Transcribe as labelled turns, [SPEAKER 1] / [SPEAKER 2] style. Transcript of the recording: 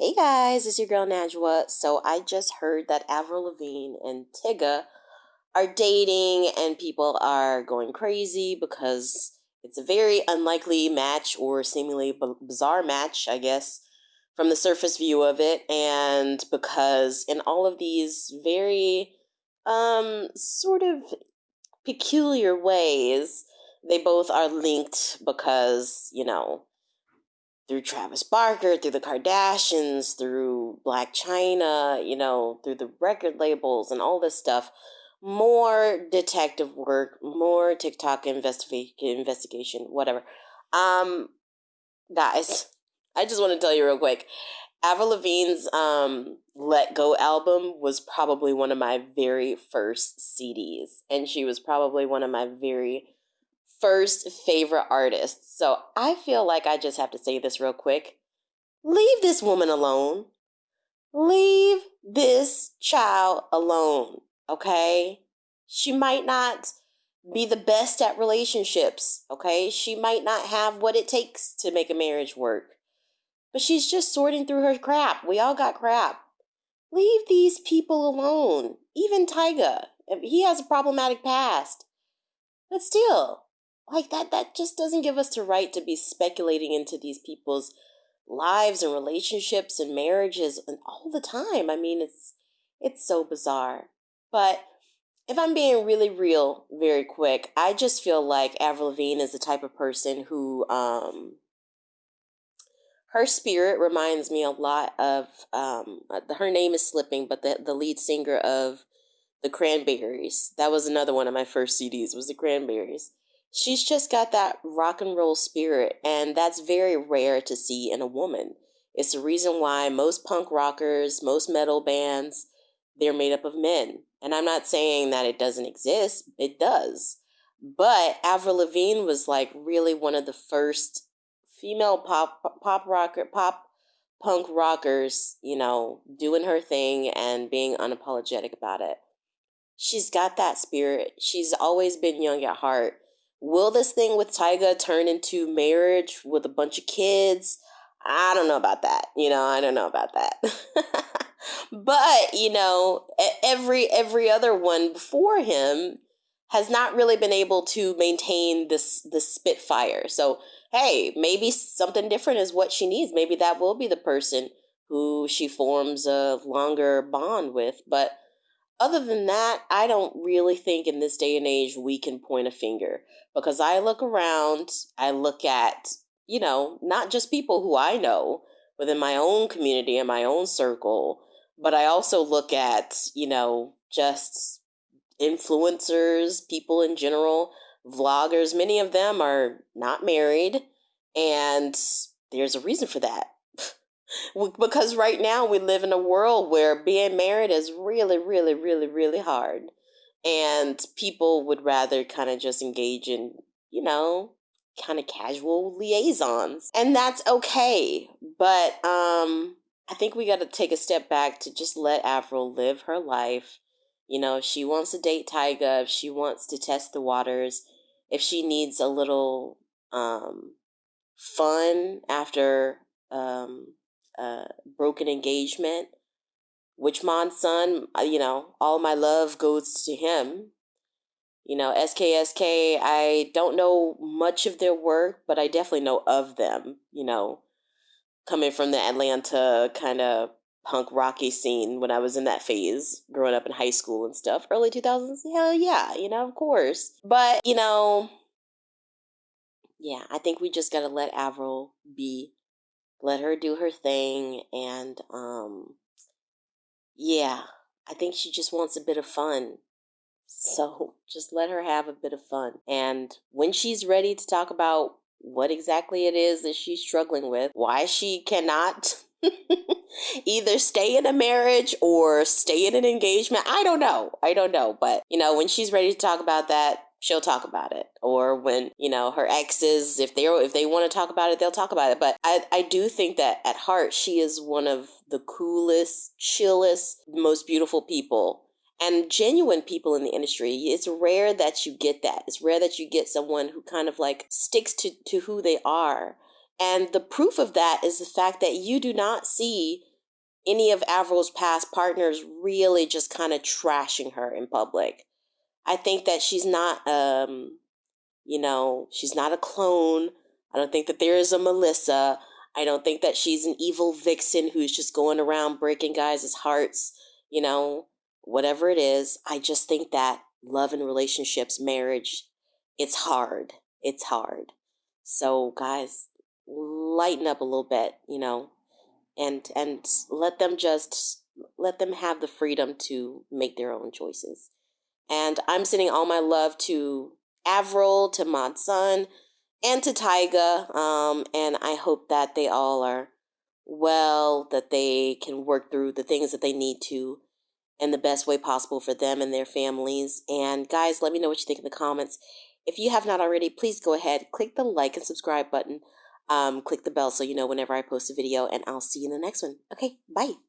[SPEAKER 1] Hey guys, it's your girl Najwa. So I just heard that Avril Lavigne and Tyga are dating, and people are going crazy because it's a very unlikely match or seemingly bizarre match, I guess, from the surface view of it. And because in all of these very um sort of peculiar ways, they both are linked because, you know, through Travis Barker, through the Kardashians, through Blac Chyna, you know, through the record labels and all this stuff. More detective work, more TikTok investigation, investigation, whatever. Um, guys, I just want to tell you real quick. Avril Lavigne's um, Let Go album was probably one of my very first CDs, and she was probably one of my very first favorite artists. So I feel like I just have to say this real quick. Leave this woman alone. Leave this child alone, okay? She might not be the best at relationships, okay? She might not have what it takes to make a marriage work. But she's just sorting through her crap. We all got crap. Leave these people alone. Even Tyga. He has a problematic past. But still, like that that just doesn't give us the right to be speculating into these people's lives and relationships and marriages and all the time. I mean, it's it's so bizarre. But if I'm being really real, very quick, I just feel like Avril Lavigne is the type of person who um her spirit reminds me a lot of um her name is slipping, but the the lead singer of the Cranberries. That was another one of my first CDs was the Cranberries she's just got that rock and roll spirit, and that's very rare to see in a woman. It's the reason why most punk rockers, most metal bands, they're made up of men. And I'm not saying that it doesn't exist, it does. But Avril Lavigne was like really one of the first female pop pop rocker pop punk rockers, you know, doing her thing and being unapologetic about it. She's got that spirit. She's always been young at heart Will this thing with Tyga turn into marriage with a bunch of kids? I don't know about that. You know, I don't know about that. but, you know, every every other one before him has not really been able to maintain this this spitfire. So, hey, maybe something different is what she needs. Maybe that will be the person who she forms a longer bond with, but other than that, I don't really think in this day and age we can point a finger because I look around, I look at, you know, not just people who I know within my own community and my own circle, but I also look at, you know, just influencers, people in general, vloggers. Many of them are not married, and there's a reason for that because right now we live in a world where being married is really, really, really, really hard. And people would rather kind of just engage in, you know, kind of casual liaisons. And that's okay. But um I think we got to take a step back to just let Avril live her life. You know, if she wants to date Tyga, if she wants to test the waters, if she needs a little um fun after um uh, broken engagement. Mod Sun, uh, you know, all my love goes to him. You know, SKSK, I don't know much of their work, but I definitely know of them, you know, coming from the Atlanta kind of punk rocky scene when I was in that phase, growing up in high school and stuff. Early 2000s, hell yeah, you know, of course. But, you know, yeah, I think we just got to let Avril be let her do her thing and um yeah i think she just wants a bit of fun. So just let her have a bit of fun. And when she's ready to talk about what exactly it is that she's struggling with why she cannot either stay in a marriage or stay in an engagement i don't know i don't know. But you know when she's ready to talk about that she'll talk about it. Or when you know her exes if they're if they want to talk about it they'll talk about it. But i i do think that at heart she is one of the coolest chillest most beautiful people and genuine people in the industry. It's rare that you get that. It's rare that you get someone who kind of like sticks to to who they are. And the proof of that is the fact that you do not see any of Avril's past partners really just kind of trashing her in public. I think that she's not, um, you know, she's not a clone. I don't think that there is a Melissa. I don't think that she's an evil vixen who's just going around breaking guys' hearts, you know, whatever it is. I just think that love and relationships, marriage, it's hard. It's hard. So, guys, lighten up a little bit, you know, and and let them just let them have the freedom to make their own choices. And I'm sending all my love to Avril, to Mod Sun, and to Tyga. Um, and I hope that they all are well, that they can work through the things that they need to in the best way possible for them and their families. And guys, let me know what you think in the comments. If you have not already, please go ahead, click the like and subscribe button. Um, click the bell so you know whenever I post a video, and I'll see you in the next one. Okay, bye.